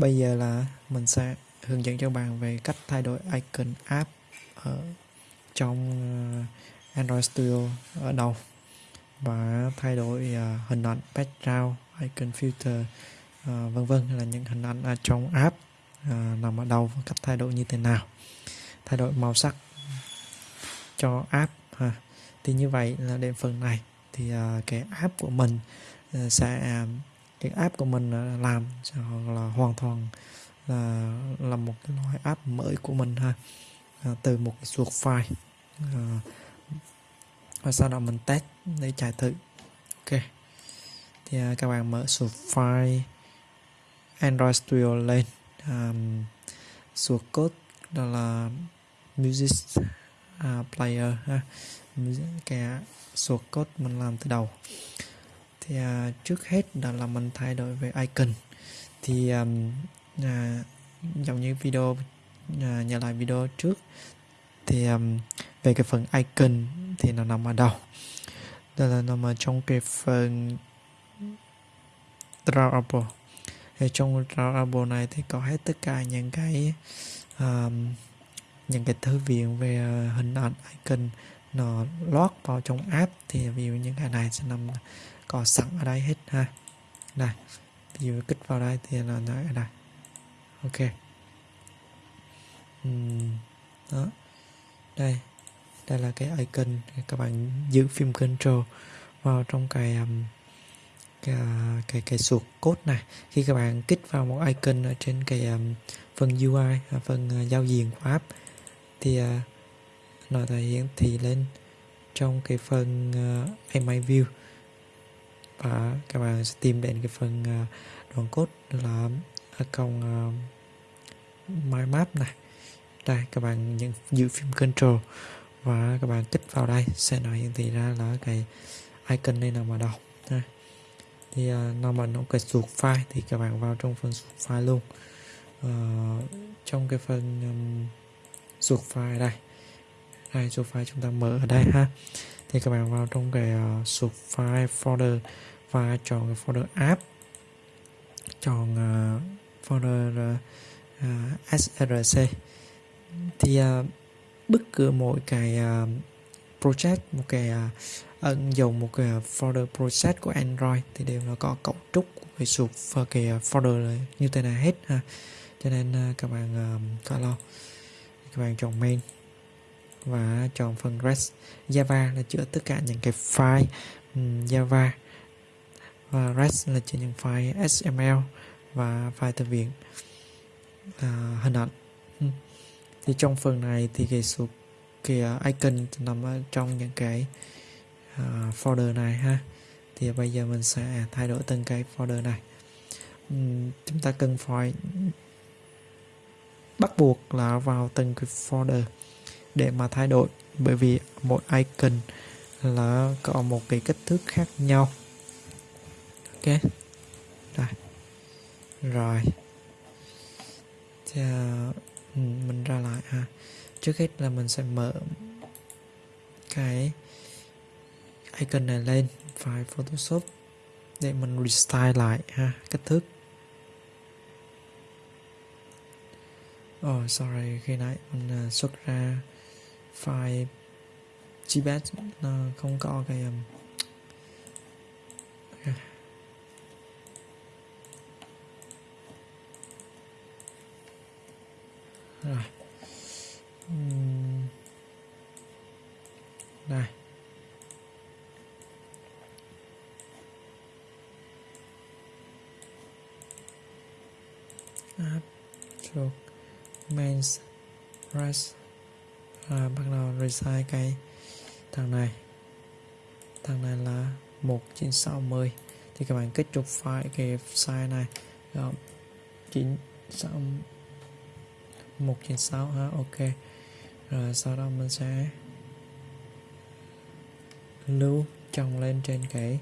bây giờ là mình sẽ hướng dẫn cho bạn về cách thay đổi icon app ở trong ờ, Android Studio ở đầu và thay đổi ờ, hình ảnh background, icon filter ờ, vân vân là những hình ảnh ở trong app nằm ở đầu cách thay đổi như thế nào. Thay đổi màu sắc cho app ha. Thì như vậy là đến phần này. Thì cái app của mình sẽ cái app của mình à, làm là hoàn toàn là là một cái loại app mới của mình ha. À, từ một cái suột file à, và sau đó mình test để chạy thử. Ok. Thì à, các bạn mở suột file Android Studio lên. À, suột code đó là music uh, player ha. Cái source code mình làm từ đầu thì à, trước hết đó là mình thay đổi về icon. Thì à, à, giống như video à, nhớ lại video trước thì um, về cái phần icon thì nó nằm ở đâu? Đó là nằm ở trong cái phần drawable thì trong drawable này thì có hết tất cả những cái um, những cái thư viện về à, hình ảnh icon nó lót vào trong app. Thì ví dụ những cái này sẽ nằm có sẵn ở đây hết ha. Này ví dụ kích vào đây thì là nó ở đây. Ok. Uhm, đó. Đây đây là cái icon các bạn giữ phim control vào trong cái um, cái cái, cái suột code này. Khi các bạn kích vào một icon ở trên cái um, phần UI à, phần uh, giao diện của app thì uh, nó thể hiện thị lên trong cái phần ờ, uh, MI view và các bạn sẽ tìm đến cái phần à, đoạn code là à, công à, My Map này. Đây các bạn nhận giữ phim control và các bạn kích vào đây sẽ nói hiển thị ra là cái icon này nằm ở đâu. Ha. thì uh, nó mà nó cái suột file thì các bạn vào trong phần suột file luôn. Uh, trong cái phần um, file đây. Đây suột file chúng ta mở ở đây ha thì các bạn vào trong cái ờ, uh, sub file folder và chọn cái folder app chọn uh, folder ờ, uh, src thì uh, bất cứ mỗi cái uh, project một cái uh, ẩn một cái folder project của Android thì đều là có cấu trúc của cái sub và cái folder như thế này hết ha. Cho nên uh, các bạn uh, lo. Các bạn chọn main và chọn phần REST. Java là chữa tất cả những cái file. Um, Java và REST là chữa những file XML và file thư viện à, hình ảnh. Ừ. Thì trong phần này thì cái số cái à, icon nằm ở trong những cái uh, folder này ha. Thì bây giờ mình sẽ thay đổi từng cái folder này. Uhm, chúng ta cần phải bắt buộc là vào từng cái folder để mà thay đổi bởi vì mỗi icon là có một cái kích thước khác nhau. Ok. Đây rồi. Thì, ừ, mình ra lại ha. Trước hết là mình sẽ mở cái icon này lên file Photoshop để mình restyle lại ha kích thước. Oh sorry khi nãy mình à, xuất ra file GBet nó không có cái um, rồi. Uhm. đây. App thuộc mains rest là bắt đầu resize cái thằng này. Thằng này là 1960 thì các bạn kích trục file cái size này. Rồi 96 196 ha ok. Rồi sau đó mình sẽ lưu chồng lên trên cái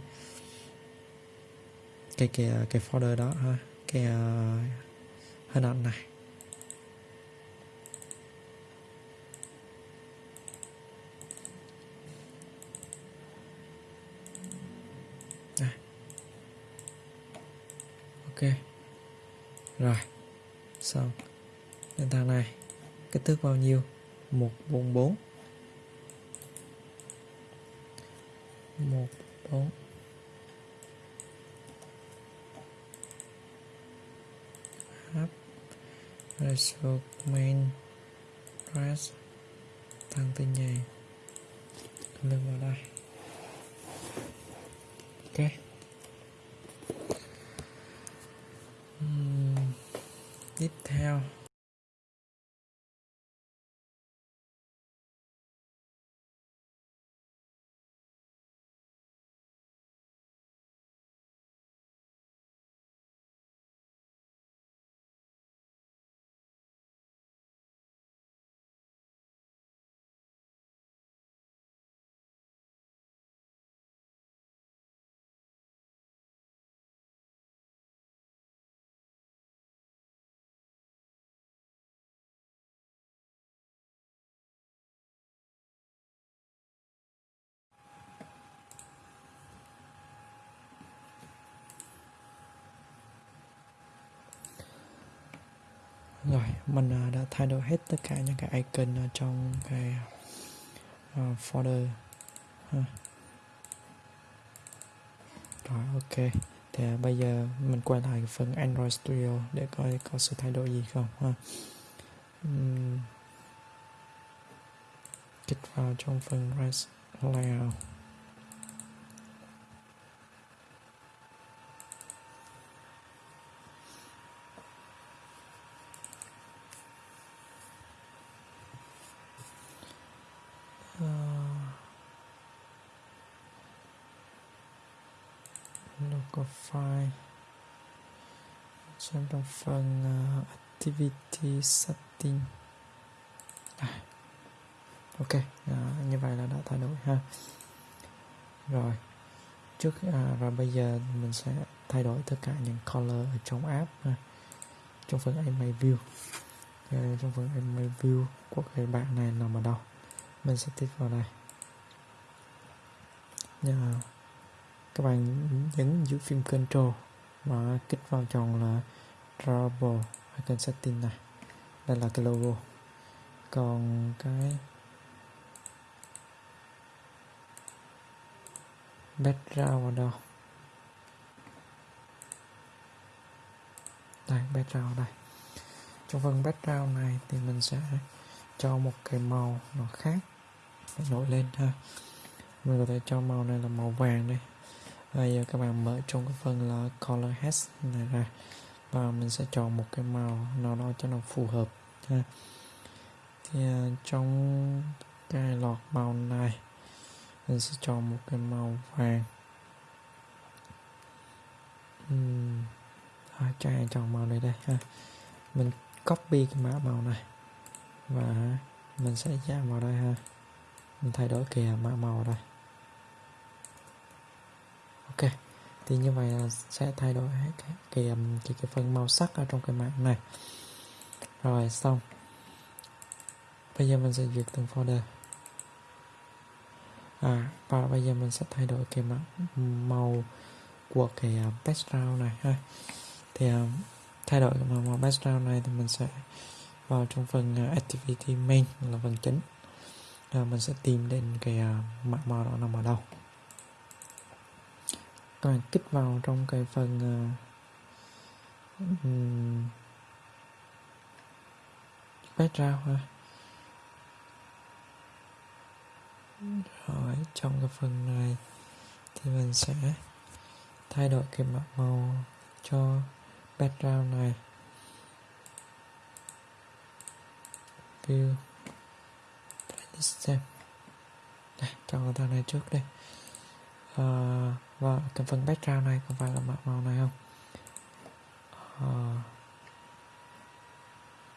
cái cái cái folder đó ha. Cái uh, hình ảnh này ok rồi, xong. Nền thằng này. Kích thước bao nhiêu? 144 14 up ratio main press. Tăng tin nhầy. Lên vào đây. Ok. Tiếp theo. Rồi mình à, đã thay đổi hết tất cả những cái icon ở trong cái uh, folder ha. rồi ok thì uh, bây giờ mình quay lại phần Android Studio để coi có sự thay đổi gì không ha uhm. kích vào trong phần Rest Layout local file xem trong phần uh, activity setting. À. ok à, như vậy là đã thay đổi ha. Rồi. Trước à, và bây giờ mình sẽ thay đổi tất cả những color ở trong app ha. trong phần email view. À, trong phần email view của cái bạn này nằm ở đâu? Mình sẽ tích vào đây. Yeah các bạn nhấn giữ phim control và kích vào chọn là Trouble icon setting này. Đây là cái logo. Còn cái background ở đâu? Đây, background đây. Trong phần background này thì mình sẽ cho một cái màu nó khác nổi lên ha mình có thể cho màu này là màu vàng đây bây giờ các bạn mở trong cái phần là color hash này ra. Và mình sẽ chọn một cái màu nào đó cho nó phù hợp ha. thì à, trong cái lọt màu này mình sẽ chọn một cái màu vàng. Uhm. à, cho chọn màu này đây ha? Mình copy cái mã màu này. Và mình sẽ giảm vào đây ha. Mình thay đổi kìa mã màu đây ok. Thì như vậy là sẽ thay đổi cái cái, um, cái, cái phần màu sắc ở trong cái mạng này. Rồi xong. Bây giờ mình sẽ duyệt từng folder. À và bây giờ mình sẽ thay đổi cái màu của cái um, background này ha. Thì um, thay đổi màu, màu background này thì mình sẽ vào trong phần à, activity main là phần chính. Rồi mình sẽ tìm đến cái uh, màu đó nằm ở đâu toàn kích vào trong cái phần uh, um, background ha. Rồi trong cái phần này thì mình sẽ thay đổi cái mã màu cho background này. View. Xem, xem đây chọn thằng này trước đây. Uh, Vâng, và cái phần background này có phải là màu màu này không? Uh,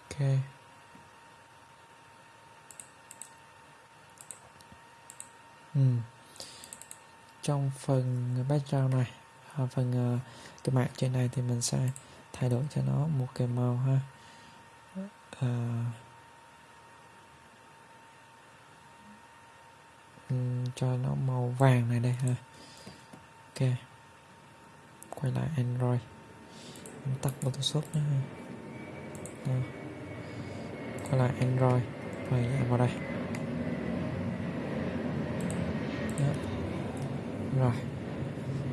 ok. Ừ. trong phần background này à, phần uh, cái mạng trên này thì mình sẽ thay đổi cho nó một cái màu ha. Uh, cho nó màu vàng này đây ha ok. Quay lại android. Tắt photoshop nhé Đó. quay lại Android. Và giảm vào đây. Đó. rồi.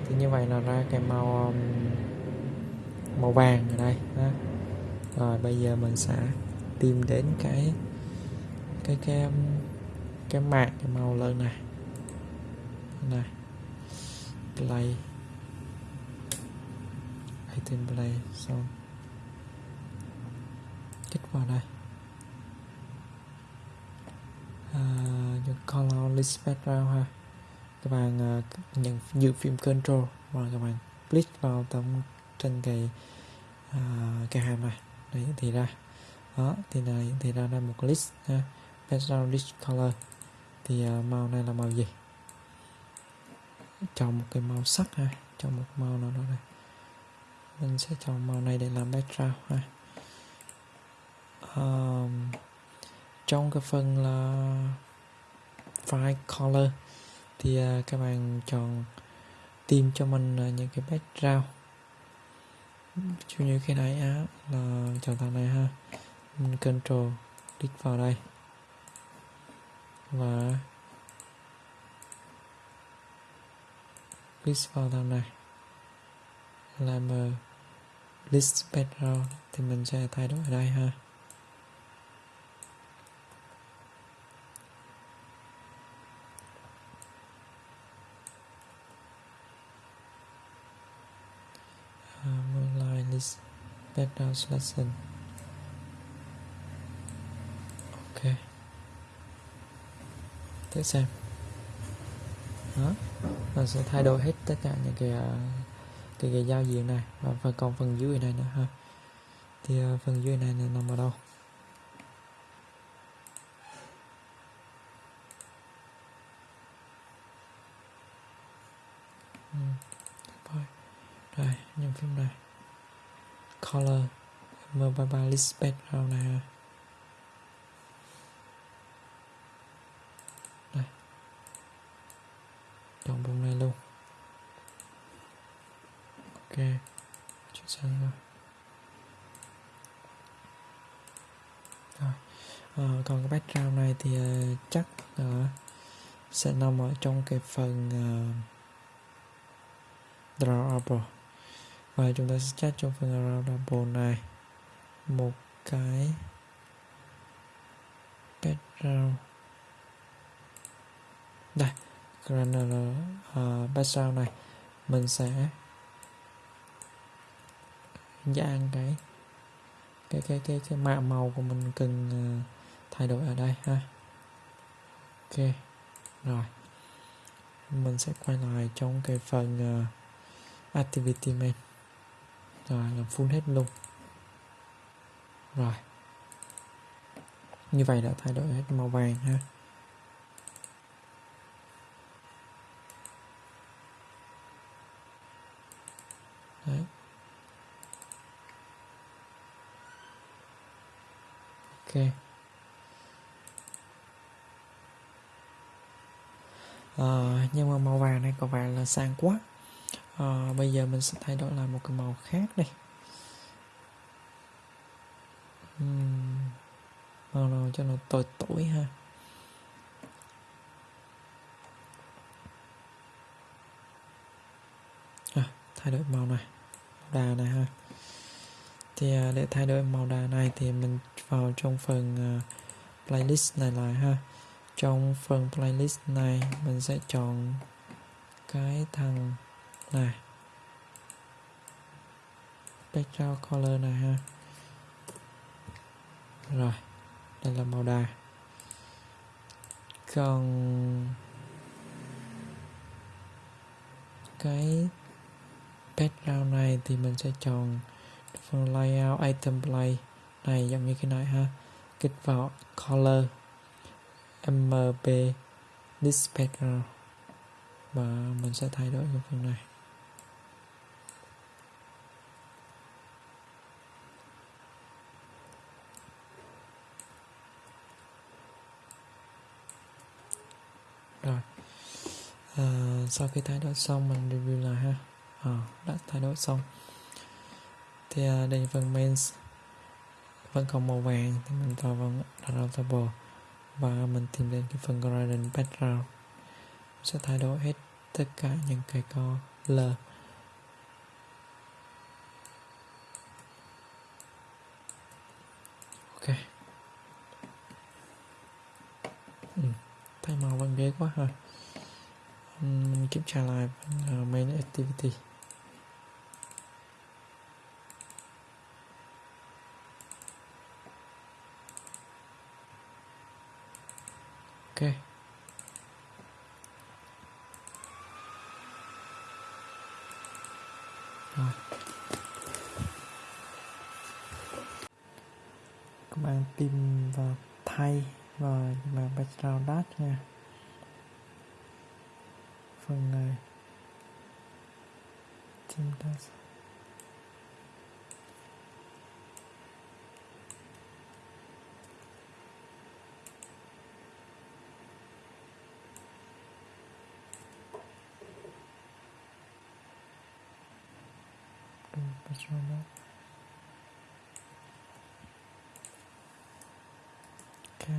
Thì như vậy là ra cái màu um, màu vàng ở đây. Đó. rồi bây giờ mình sẽ tìm đến cái cái cái um, cái mạng cái màu lên này. Này play item play xong kích vào đây à, color list background ha. Các bạn uh, nhận dự phim control và các bạn click vào tấm trên cái uh, cái hàm này. Đấy thì ra. Đó thì này thì ra ra một list ha. Background list color. Thì uh, màu này là màu gì? Chọn một cái màu sắc ha. Chọn một màu nào đó này. Mình sẽ chọn màu này để làm background ha. Um, trong cái phần là file color thì uh, các bạn chọn tìm cho mình uh, những cái background. Chủ như cái này á là chọn thằng này ha. Mình control click vào đây. Và click vào thằng này. Làm uh, list background thì mình sẽ thay đổi ở đây ha. À, This background selection ok. Thử xem. Đó nó sẽ thay đổi hết tất cả những cái à, cái, cái giao diện này. Và phần còn phần dưới này nữa ha. Thì à, phần dưới này là nằm ở đâu? Ừ, Rồi những phim này. Color mobile list background này đây chọn vùng này luôn ok chuyển sang ờ. rồi rồi. À, còn cái background này thì uh, chắc uh, sẽ nằm ở trong cái phần uh, drawable. Và chúng ta sẽ chat trong phần drawable này một cái background. Đây granular uh, background này. Mình sẽ dạng cái cái cái cái cái mạ màu của mình cần ờ, thay đổi ở đây ha. Ok rồi. Mình sẽ quay lại trong cái phần uh, activity main rồi làm full hết luôn. Rồi. Như vậy đã thay đổi hết màu vàng ha. Ok. À, nhưng mà màu vàng này có vẻ là sang quá. À, bây giờ mình sẽ thay đổi lại một cái màu khác đây uhm, màu nào cho nó tối tối ha? À, thay đổi màu này. Màu đà này ha thì à, để thay đổi màu đà này thì mình vào trong phần à, playlist này lại ha. Trong phần playlist này mình sẽ chọn cái thằng này. Background color này ha. Rồi, đây là màu đà. Còn cái background này thì mình sẽ chọn phần layout item play. Này giống như cái này ha. Kích vào color. Mp dispatcher. Và mình sẽ thay đổi cái phần này. Rồi. À, sau khi thay đổi xong mình review lại ha. À, đã thay đổi xong thì à, đây phần mains vẫn còn màu vàng thì mình tạo vào routable và mình tìm đến cái phần gradient background. Sẽ thay đổi hết tất cả những cái color ok. Ừ, thay màu vẫn ghế quá ha. Mình kiểm tra lại uh, main activity. Ok. Rồi. Các bạn tìm vào thay và vào background dash nha. Phần này. Chúng ta sẽ dash Okay.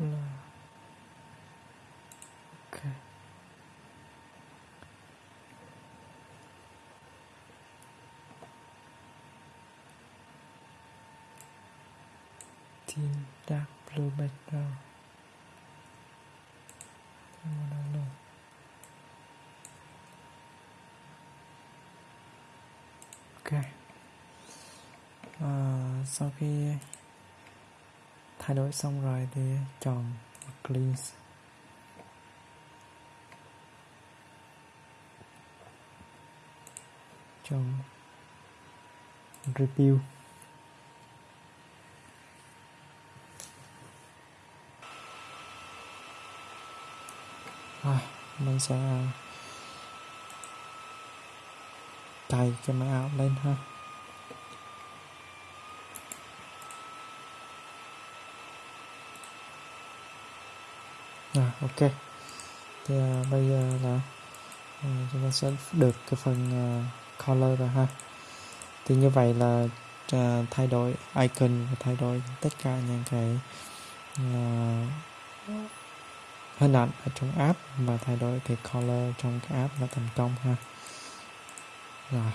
Là... Thin dark blue background. Ok. À, sau khi thay đổi xong rồi thì chọn cleanse chọn review rồi mình sẽ à, cài cái máy áo lên ha. À, ok. Thì à, bây giờ là à, chúng ta sẽ được cái phần à, color rồi ha. Thì như vậy là à, thay đổi icon và thay đổi tất cả những cái à, hình ảnh ở trong app và thay đổi cái color trong cái app là thành công ha. Rồi.